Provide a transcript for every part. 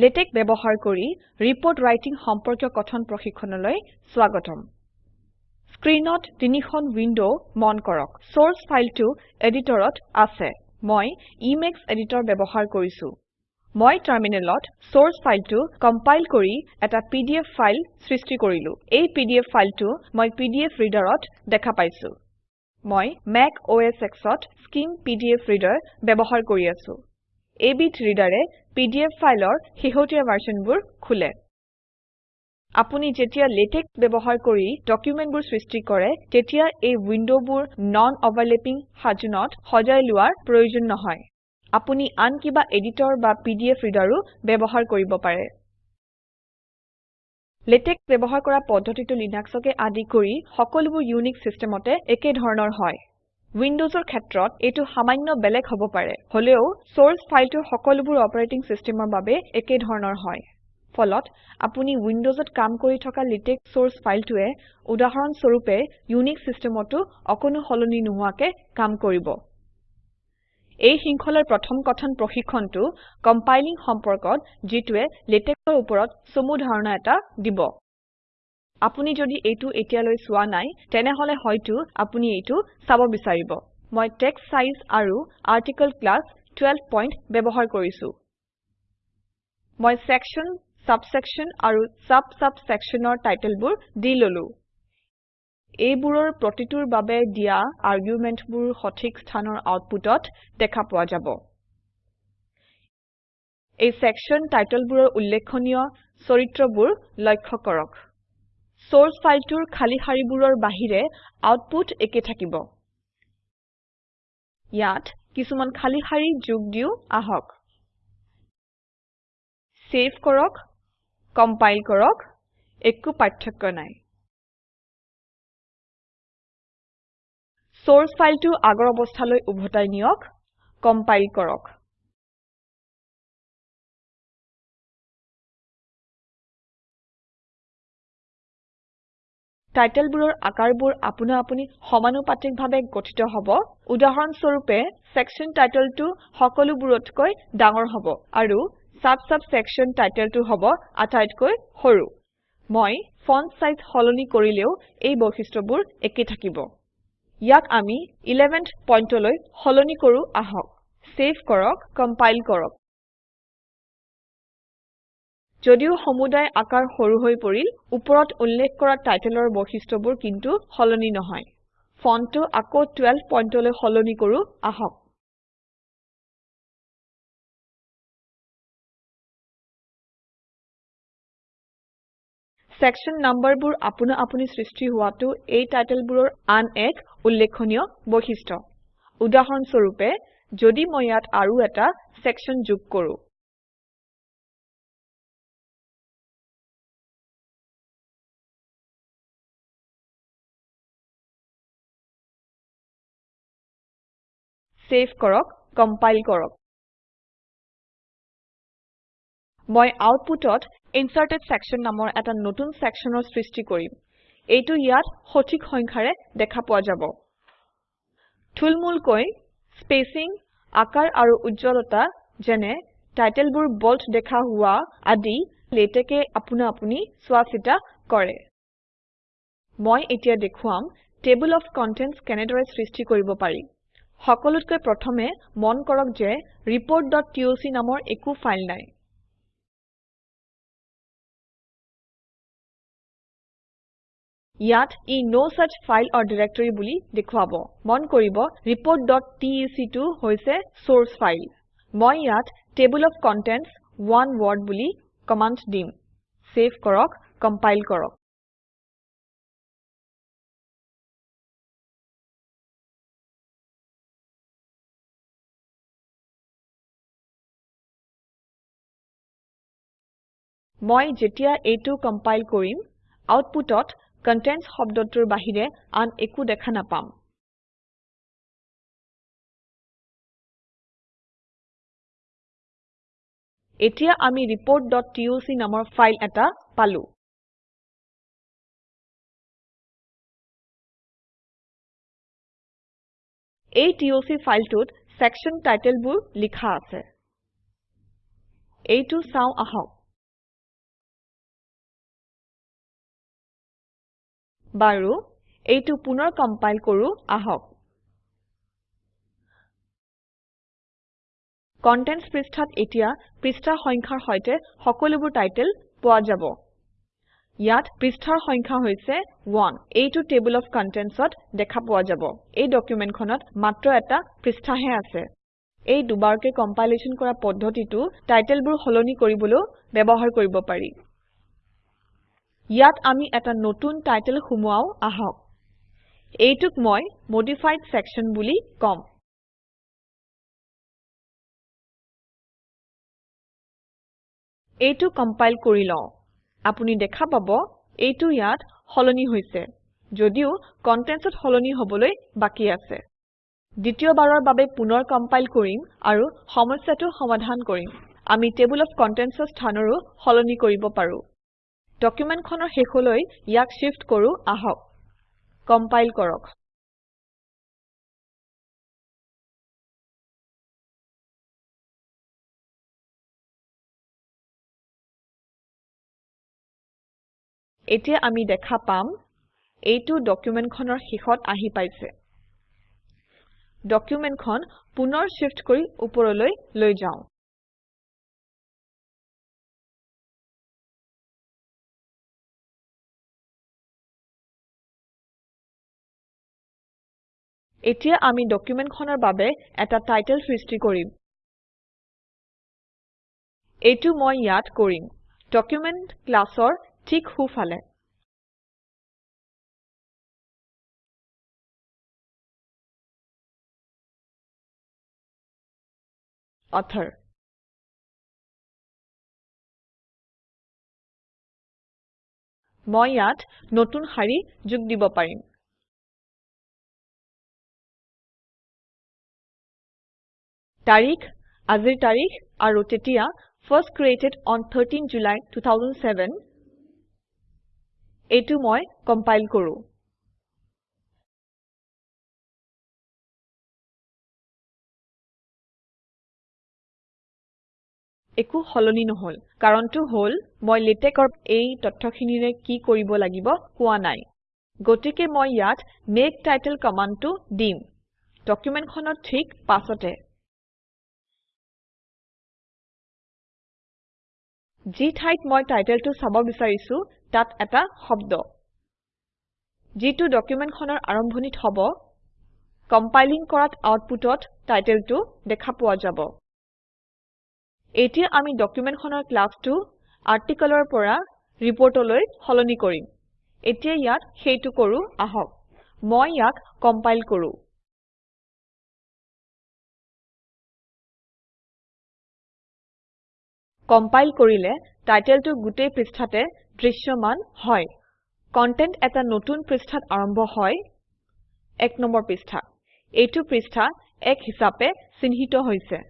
LaTeX ব্যৱহাৰ কৰি report writing সম্পৰ্কীয় কথন প্ৰশিক্ষণলৈ স্বাগতম। স্ক্ৰীনত তিনিখন উইন্ডো মন কৰক। সোৰ্স ফাইলটো এডিটৰত আছে। মই ইমেক্স এডিটৰ ব্যৱহাৰ কৰিছো। মই টাৰ্মিনেলত সোৰ্স ফাইলটো কম্পাইল কৰি এটা পিডিএফ ফাইল সৃষ্টি কৰিলো। এই পিডিএফ ফাইলটো মই পিডিএফ ৰিডাৰত দেখা পাইছো। মই মেক OS Xত স্কিম পিডিএফ ৰিডাৰ ব্যৱহাৰ কৰি আছো। এবিধ ৰিডাৰে পিডিএফ ফাইলৰ শেহতীয়া ভাৰ্চনবোৰ খোলে। আপুনি যেতিয়া লেটেক্স ব্যৱহাৰ কৰি ডকুমেন্টবোৰ সৃষ্টি কৰে তেতিয়া এই উইন্ডোবোৰ নন অভাৰলেপিং সাজোনত সজাই লোৱাৰ প্ৰয়োজন নহয়। আপুনি আন কিবা এডিটৰ বা পিডিএফ ৰিডাৰো ব্যৱহাৰ কৰিব পাৰে। লেটেক্স ব্যৱহাৰ কৰা পদ্ধতিটো লিনাক্সকে আদি কৰি সকলোবোৰ ইউনিক্স চিষ্টেমতে একে ধৰণৰ হয়। উইন্ডোজৰ ক্ষেত্ৰত এইটো সামান্য বেলেগ হ'ব পাৰে হলেও সোৰ্স ফাইলটো সকলোবোৰ অপাৰেটিং চিষ্টেমৰ বাবে একে ধৰণৰ হয়। ফলত আপুনি উইন্ডোজত কাম কৰি থকা লেটেক্স সোৰ্স ফাইলটোৱে উদাহৰণ স্বৰূপে ইউনিক্স চিষ্টেমতো অকণো সলনি নোহোৱাকে কাম কৰিব। এই শৃংখলাৰ প্ৰথম কথন প্ৰশিক্ষণটো কম্পাইলিং সম্পৰ্কত যিটোৱে লেটেক্সৰ ওপৰত চমু ধাৰণা এটা দিব। আপুনি যদি এইটো এতিয়ালৈ চোৱা নাই তেনেহলে হয়তো আপুনি এইটো চাব বিচাৰিব। মই টেক্সট সাইজ আৰু আৰ্টিকল ক্লাছ 12 পইণ্ট ব্যৱহাৰ কৰিছো। মই সেকশন সাবছেকশন আৰু সাব সাব সেকশনৰ টাইটেলবোৰ দি ললো। এইবোৰৰ প্ৰতিটোৰ বাবে দিয়া আৰ্গুমেন্টবোৰ সঠিক স্থানৰ আউটপুটত দেখা পোৱা যাব। এই সেকশন টাইটেলবোৰৰ উল্লেখনীয় চৰিত্ৰবোৰ লক্ষ্য কৰক। সোৰ্স ফাইলটোৰ খালী শাৰীবোৰৰ বাহিৰে আউটপুট একে থাকিব। ইয়াত কিছুমান খালী শাৰী যোগ দিও আহক। সেভ কৰক কম্পাইল কৰক একো পাৰ্থক্য নাই। সোৰ্স ফাইলটো আগৰ অৱস্থালৈ উভতাই নিয়ক কম্পাইল কৰক। টাইটেলবোৰৰ আকাৰবোৰ আপোনা আপুনি সমানুপাতিকভাৱে গঠিত হ'ব। উদাহৰণ স্বৰূপে সেকশন টাইটেলটো সকলোবোৰতকৈ ডাঙৰ হ'ব আৰু সাব সাব সেকশন টাইটেলটো হ'ব আটাইতকৈ সৰু। মই ফন্ট সাইজ সলনি কৰিলেও এই বৈশিষ্ট্যবোৰ একে থাকিব। ইয়াক আমি 11th পইণ্টলৈ সলনি কৰো আহক। সেভ কৰক কম্পাইল কৰক। যদিও সমুদায় আকাৰ সৰু হৈ পৰিল ওপৰত উল্লেখ কৰা টাইটেলৰ বৈশিষ্ট্যবোৰ কিন্তু সলনি নহয়। ফন্টটো আকৌ 12 পইণ্টলৈ সলনি কৰো আহক। সেকশন নাম্বাৰবোৰ আপোনা আপুনি সৃষ্টি হোৱাটো এই টাইটেলবোৰৰ আন এক উল্লেখনীয় বৈশিষ্ট্য। উদাহৰণ স্বৰূপে যদি মই ইয়াত আৰু এটা সেকশন যোগ কৰো কম্পাইল কৰক। মই আউটপুটত ইনচাৰ্টেড সেকশন নামৰ এটা নতুন সেকশনৰ সৃষ্টি কৰিম। এইটো ইয়াত সঠিক সংখ্যাৰে দেখা পোৱা যাব। থুলমূলকৈ স্পেচিং আকাৰ আৰু উজ্জ্বলতা যেনে টাইটেলবোৰ বল্ড দেখা হোৱা আদি লেটেকে আপোনা আপুনি চোৱা চিতা কৰে। মই এতিয়া দেখুৱাম টেবল অফ কণ্টেণ্টছ কেনেদৰে সৃষ্টি কৰিব পাৰি। সকলোতকৈ প্ৰথমে মন কৰক যে reportটক নামৰ একো ফাইল নাই। ইয়াত ই no such file or directory বুলি দেখুৱাব। মন কৰিব reportটেক টো হৈছে চৰ্চ ফাইল মই ইয়াত টেবল অফ কণ্টেণ্টছ ওনে ৱৰ্ড বুলি কমান্ড দিম। সেভ কৰক কম্পাইল কৰক। মই যেতিয়া এইটো কম্পাইল কৰিম আউটপুটত কণ্টেণ্টছ শব্দটোৰ বাহিৰে আন একো দেখা নাপাম। এতিয়া আমি reportটক নামৰ ফাইল এটা পালো। এই টক ফাইলটোত সেকশন টাইটেলবোৰ লিখা আছে। এইটো চাওঁ আহক। বাৰু এইটো পুনৰ কম্পাইল কৰো আহক। কণ্টেণ্টছ পৃষ্ঠাত এতিয়া পৃষ্ঠা সংখ্যাৰ সৈতে সকলোবোৰ টাইটেল পোৱা যাব। ইয়াত পৃষ্ঠাৰ সংখ্যা হৈছে 1 এইটো টেবল অফ কণ্টেণ্টছত দেখা পোৱা যাব। এই ডকুমেণ্টখনত মাত্ৰ এটা পৃষ্ঠাহে আছে। এই দুবাৰকৈ কম্পাইলেশ্যন কৰা পদ্ধতিটো টাইটেলবোৰ সলনি কৰিবলৈ ব্যৱহাৰ কৰিব পাৰি। ইয়াত আমি এটা নতুন টাইটেল সুমুৱাও আহক। এইটোক মই মডিফাইড ছেকশ্যন বুলি কম। এইটো কম্পাইল কৰি লওঁ। আপুনি দেখা পাব এইটো ইয়াত সলনি হৈছে যদিও কণ্টেণ্টছত সলনি হবলৈ বাকী আছে। দ্বিতীয়বাৰৰ বাবে পুনৰ কম্পাইল কৰিম আৰু সমস্যাটো সমাধান কৰিম। আমি টেবল অফ কণ্টেণ্টছৰ স্থানৰো সলনি কৰিব পাৰো। ডকুমেণ্টখনৰ শেষলৈ ইয়াক শিফ্ট কৰো আহক। কম্পাইল কৰক। এতিয়া আমি দেখা পাম এইটো ডকুমেণ্টখনৰ শেষত আহি পাইছে। ডকুমেণ্টখন পুনৰ শিফ্ট কৰি ওপৰলৈ লৈ যাওঁ। এতিয়া আমি ডকুমেণ্টখনৰ বাবে এটা টাইটেল সৃষ্টি কৰিম। এইটো মই ইয়াত কৰিম। ডকুমেণ্ট ক্লাছৰ ঠিক সোঁফালে। author মই ইয়াত নতুন শাৰী যোগ দিব পাৰিম। তাৰিখ আজিৰ তাৰিখ আৰু তেতিয়া first created on 13 July 2007 এইটো মই কম্পাইল কৰো। একো সলনি নহল। কাৰণটো হল মই লেটেকৰ এই তথ্যখিনিৰে কি কৰিব লাগিব কোৱা নাই। গতিকে মই ইয়াত মেক টাইটেল কমাণ্ডটো দিম। ডকুমেণ্টখনৰ ঠিক পাছতে। যি ঠাইত মই টাইটেলটো চাব বিচাৰিছো তাত এটা শব্দ। যিটো ডকুমেণ্টখনৰ আৰম্ভণিত হ'ব কম্পাইলিং কৰাত আউটপুটত টাইটেলটো দেখা পোৱা যাব। এতিয়া আমি ডকুমেণ্টখনৰ ক্লাছটো আৰ্টিকলৰ পৰা ৰিপৰ্টলৈ সলনি কৰিম। এতিয়া ইয়াত সেইটো কৰো আহক। মই ইয়াক কম্পাইল কৰো। কম্পাইল কৰিলে টাইটেলটো গোটেই পৃষ্ঠাতে দৃশ্যমান হয়। কন্টেন্ট এটা নতুন পৃষ্ঠাত আৰম্ভ হয়। এক নম্বৰ পৃষ্ঠা। এইটো পৃষ্ঠা এক হিচাপে চিহ্নিত হৈছে।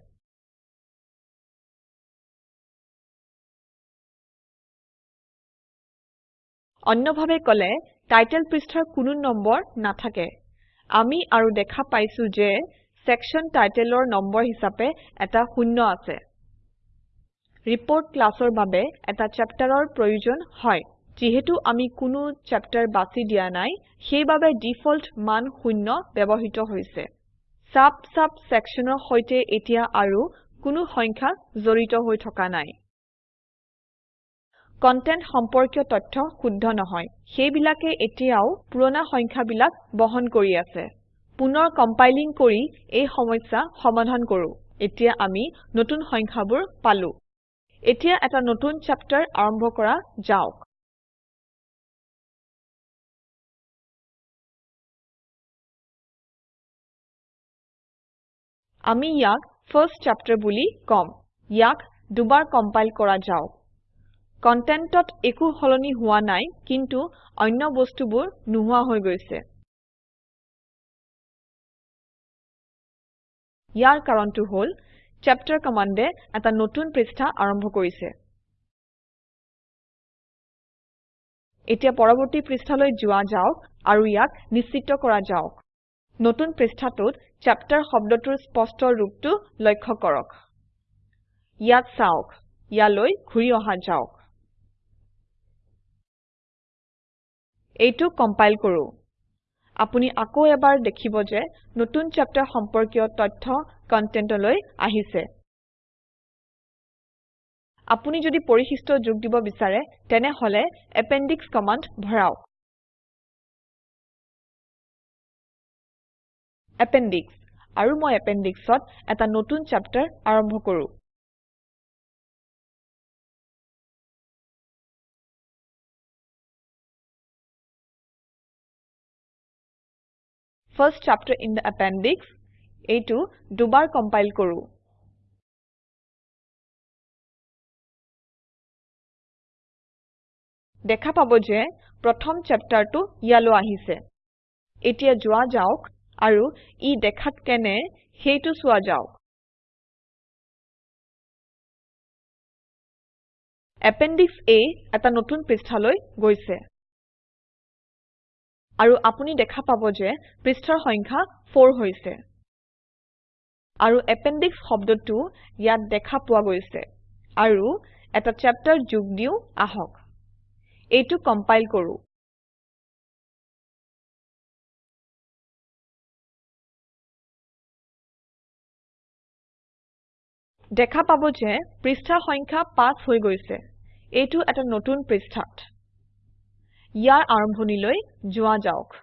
অন্যভাৱে কলে টাইটেল পৃষ্ঠাৰ কোনো নম্বৰ নাথাকে। আমি আৰু দেখা পাইছো যে সেকশন টাইটেলৰ নম্বৰ হিচাপে এটা শূন্য আছে। ৰিপোৰ্ট ক্লাছৰ বাবে এটা চেপ্টাৰৰ প্ৰয়োজন হয়। যিহেতু আমি কোনো চেপ্টাৰ বাছি দিয়া নাই সেইবাবে ডিফল্ট মান শূন্য ব্যৱহৃত হৈছে। সাব সাব সেকশনৰ সৈতে এতিয়া আৰু কোনো সংখ্যা জড়িত হৈ থকা নাই। কন্টেন্ট সম্পৰ্কীয় তথ্য শুদ্ধ নহয়। সেইবিলাকে এতিয়াও পুৰণা সংখ্যাবিলাক বহন কৰি আছে। পুনৰ কম্পাইলিং কৰি এই সমস্যা সমাধান কৰো। এতিয়া আমি নতুন সংখ্যাবোৰ পালো। এতিয়া এটা নতুন চেপ্টাৰ আৰম্ভ কৰা যাওক। আমি ইয়াক ফাৰ্ষ্ট চেপ্টাৰ বুলি কম। ইয়াক দুবাৰ কম্পাইল কৰা যাওক। কন্টেন্টত একো সলনি হোৱা নাই কিন্তু অন্য বস্তুবোৰ নোহোৱা হৈ গৈছে। ইয়াৰ কাৰণটো হল চেপ্টাৰ কমাণ্ডে পৃষ্ঠা আৰম্ভ কৰিছে। এতিয়া পৰৱৰ্তী পৃষ্ঠালৈ যোৱা যাওক আৰু ইয়াক নিশ্চিত কৰা যাওক। নতুন পৃষ্ঠাটোত চেপ্টাৰ শব্দটোৰ স্পষ্ট ৰূপটো লক্ষ্য কৰক। ইয়াত চাওক ইয়ালৈ ঘূৰি অহা যাওক। এইটো কম্পাইল কৰো। আপুনি আকৌ এবাৰ দেখিব যে নতুন চেপ্টাৰ সম্পৰ্কীয় তথ্য কন্টেন্টলৈ আহিছে। আপুনি যদি পৰিশিষ্ট যোগ দিব বিচাৰে তেনেহলে এপেণ্ডিশ কমাণ্ড ভৰাওক। এপেণ্ডিশ আৰু মই এপেণ্ডিশত এটা নতুন চেপ্টাৰ আৰম্ভ কৰো। First chapter in the appendix এইটো দুবাৰ কম্পাইল কৰো। দেখা পাব যে প্ৰথম চেপ্টাৰটো ইয়ালৈ আহিছে। এতিয়া যোৱা যাওক আৰু ই দেখাত কেনে সেইটো চোৱা যাওক। এপেণ্ডিশ A এটা নতুন পৃষ্ঠালৈ গৈছে। আৰু আপুনি দেখা পাব যে পৃষ্ঠাৰ সংখ্যা 4 হৈছে। আৰু এপেণ্ডিশ শব্দটো ইয়াত দেখা পোৱা গৈছে। আৰু এটা চেপ্টাৰ যোগ দিও আহক। এইটো কম্পাইল কৰো। দেখা পাব যে পৃষ্ঠাৰ সংখ্যা 5 হৈ গৈছে। এইটো এটা নতুন পৃষ্ঠাত। ইয়াৰ আৰম্ভণিলৈ যোৱা যাওক।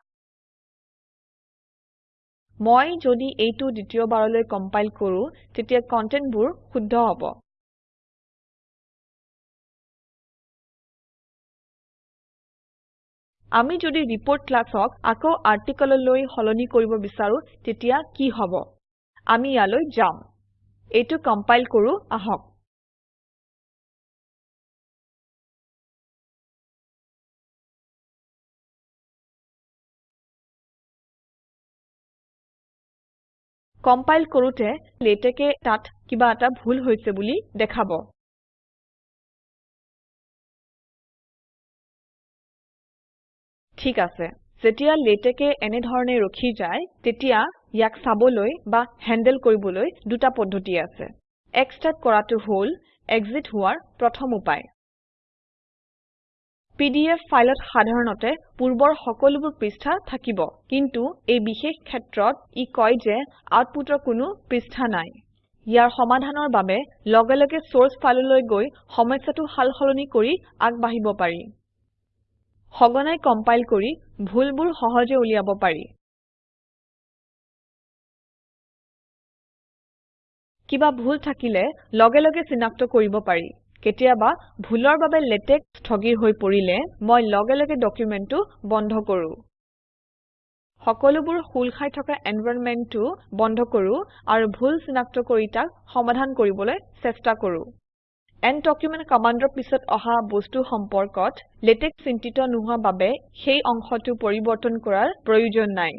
মই যদি এইটো দ্বিতীয়বাৰলৈ কম্পাইল কৰো তেতিয়া কন্টেন্টবোৰ শুদ্ধ হ'ব। আমি যদি ৰিপোৰ্ট ক্লাছক আকৌ আৰ্টিকললৈ সলনি কৰিব বিচাৰো তেতিয়া কি হ'ব? আমি ইয়ালৈ যাম। এইটো কম্পাইল কৰো আহক। কম্পাইল কৰোতে লেটেকে তাত কিবা এটা ভুল হৈছে বুলি দেখাব। ঠিক আছে যেতিয়া লেটেকে এনে ধৰণে ৰখি যায় তেতিয়া ইয়াক চাবলৈ বা হেন্ডেল কৰিবলৈ দুটা পদ্ধতি আছে। এক্সট্ৰাক্ট কৰাটো হল এক্সিট হোৱাৰ প্ৰথম উপায়। পিডিএফ ফাইলত সাধাৰণতে পূৰ্বৰ সকলোবোৰ পৃষ্ঠা থাকিব। কিন্তু এই বিশেষ ক্ষেত্ৰত ই কয় যে আউটপুটৰ কোনো পৃষ্ঠা নাই। ইয়াৰ সমাধানৰ বাবে লগে লগে চৰ্চ ফাইললৈ গৈ সমস্যাটো সাল সলনি কৰি আগবাঢ়িব পাৰি। সঘনাই কম্পাইল কৰি ভুলবোৰ সহজে উলিয়াব পাৰি। কিবা ভুল থাকিলে লগে লগে চিনাক্ত কৰিব পাৰি। কেতিয়াবা ভুলৰ বাবে লেটেক স্থগিৰ হৈ পৰিলে মই লগে লগে ডকুমেন্টটো বন্ধ কৰো। সকলোবোৰ খোল খাই থকা এনভাইৰনমেন্টটো বন্ধ কৰো আৰু ভুল চিনাক্ত কৰি তাক সমাধান কৰিবলৈ চেষ্টা কৰো। এণ্ড ডকুমেণ্ট কমাণ্ডৰ পিছত অহা বস্তু সম্পৰ্কত লেটেক চিন্তিত নোহোৱা বাবে সেই অংশটো পৰিৱৰ্তন কৰাৰ প্ৰয়োজন নাই।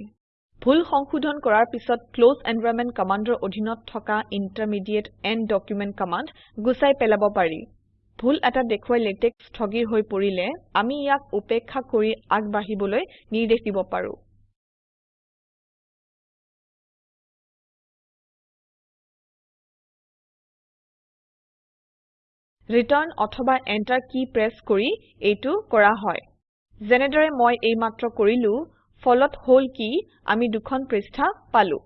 ভুল সংশোধন কৰাৰ পিছত ক্লছ এনভাইৰনমেণ্ট কমাণ্ডৰ অধীনত থকা ইণ্টাৰমিডিয়েট এণ্ড ডকুমেণ্ট কমাণ্ড গুচাই পেলাব পাৰি। ভুল এটা দেখুৱাই লেটেক স্থগিৰ হৈ পৰিলে আমি ইয়াক উপেক্ষা কৰি আগবাঢ়িবলৈ নিৰ্দেশ দিব পাৰো। ৰিটাৰ্ণ অথবা এণ্টাৰ কি প্ৰেছ কৰি এইটো কৰা হয়। যেনেদৰে মই এইমাত্ৰ কৰিলো ফলত হল কি আমি দুখন পৃষ্ঠা পালো।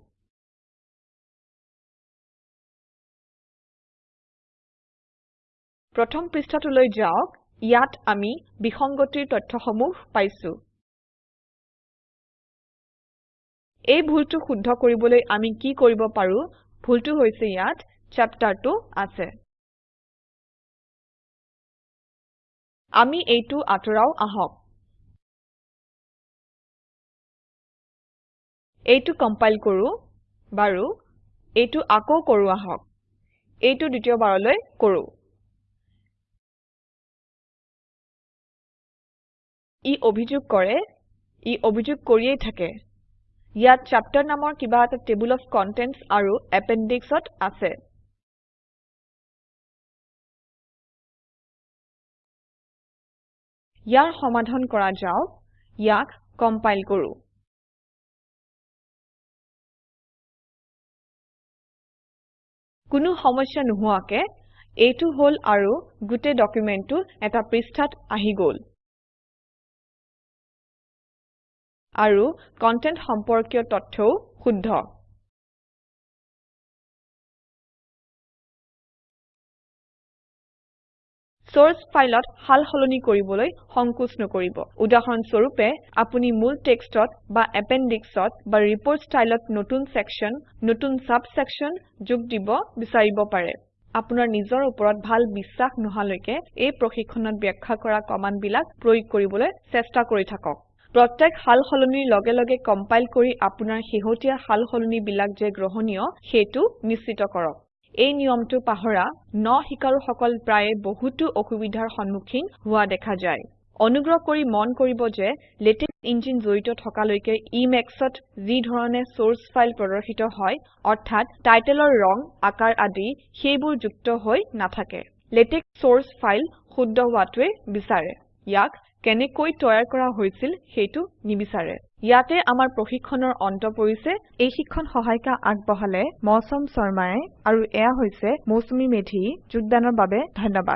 প্ৰথম পৃষ্ঠাটোলৈ যাওক ইয়াত আমি বিসংগতিৰ তথ্যসমূহ পাইছো। এই ভুলটো শুদ্ধ কৰিবলৈ আমি কি কৰিব পাৰো ভুলটো হৈছে ইয়াত চেপ্টাৰটো আছে। আমি এইটো আঁতৰাও আহক। এইটো কম্পাইল কৰো বাৰু এইটো আকৌ কৰো আহক। এইটো দ্বিতীয়বাৰলৈ কৰো। ই অভিযোগ কৰে ই অভিযোগ কৰিয়েই থাকে। ইয়াত চেপ্টাৰ নামৰ কিবা এটা টেবল অফ কণ্টেণ্টছ আৰু appendixত আছে। ইয়াৰ সমাধান কৰা যাওক ইয়াক কম্পাইল কৰো। কোনো সমস্যা নোহোৱাকে এইটো হল আৰু গোটেই ডকুমেন্টটো এটা পৃষ্ঠাত আহি গল। আৰু কন্টেন্ট সম্পৰ্কীয় তথ্যও শুদ্ধ। চৰ্চ ফাইলত সাল সলনি কৰিবলৈ সংকোচ নকৰিব। উদাহৰণ স্বৰূপে আপুনি মূল টেক্সটত বা এপেণ্ডিশত বা ৰিপোৰ্ট ষ্টাইলত নতুন সেকশ্যন নতুন সাব সেকশ্যন যোগ দিব বিচাৰিব পাৰে। আপোনাৰ নিজৰ ওপৰত ভাল বিশ্বাস নহালৈকে এই প্ৰশিক্ষণত ব্যাখ্যা কৰা কমাণ্ডবিলাক প্ৰয়োগ কৰিবলৈ চেষ্টা কৰি থাকক। প্ৰত্যেক সাল সলনিৰ লগে লগে কম্পাইল কৰি আপোনাৰ শেহতীয়া সাল সলনিবিলাক যে গ্ৰহণীয় সেইটো নিশ্চিত কৰক। এই নিয়মটো পাহৰা ন শিকাৰুসকল প্ৰায়ে বহুতো অসুবিধাৰ সন্মুখীন হোৱা দেখা যায়। অনুগ্ৰহ কৰি মন কৰিব যে লেটেক্স ইঞ্জিন জড়িত থকালৈকে Emacsত যি ধৰণে চৰ্চ ফাইল প্ৰদৰ্শিত হয় অৰ্থাৎ টাইটেলৰ ৰং আকাৰ আদি সেইবোৰ যুক্ত হৈ নাথাকে। লেটেক্স চৰ্চ ফাইল শুদ্ধ হোৱাটোৱে বিচাৰে। ইয়াক কেনেকৈ তৈয়াৰ কৰা হৈছিল সেইটো নিবিচাৰে। ইয়াতে আমাৰ প্ৰশিক্ষণৰ অন্ত পৰিছে। এই শিক্ষণ সহায়িকা আগবঢ়ালে মৌচম শৰ্মায়ে আৰু এয়া হৈছে মৌচুমী মেধি। যোগদানৰ বাবে ধন্যবাদ।